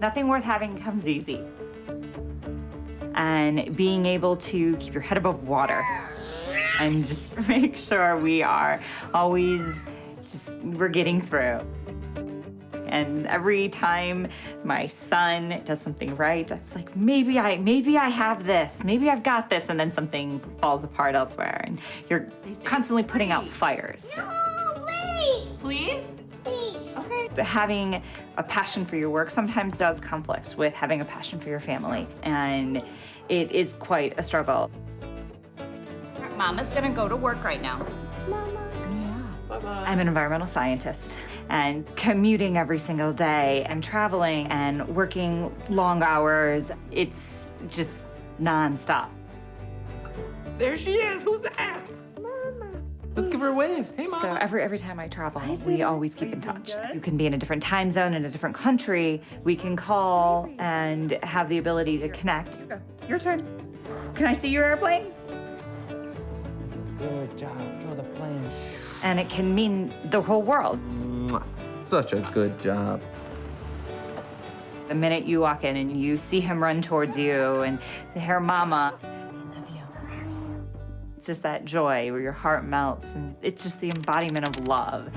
Nothing worth having comes easy. And being able to keep your head above water and just make sure we are always just, we're getting through. And every time my son does something right, I was like, maybe I, maybe I have this, maybe I've got this, and then something falls apart elsewhere, and you're constantly putting out fires. No, please. Please? Please. Okay. But having a passion for your work sometimes does conflict with having a passion for your family, and it is quite a struggle. Mama's gonna go to work right now. Mama. Yeah. Bye bye. I'm an environmental scientist and commuting every single day and traveling and working long hours. It's just nonstop. There she is. Who's that? Mama. Let's give her a wave. Hey, mama. So every every time I travel, we always keep in touch. You can be in a different time zone in a different country. We can call and have the ability to connect. Your turn. Can I see your airplane? Good job. Draw the plane. And it can mean the whole world. Such a good job. The minute you walk in and you see him run towards you and say, "Here, Mama," it's just that joy where your heart melts, and it's just the embodiment of love.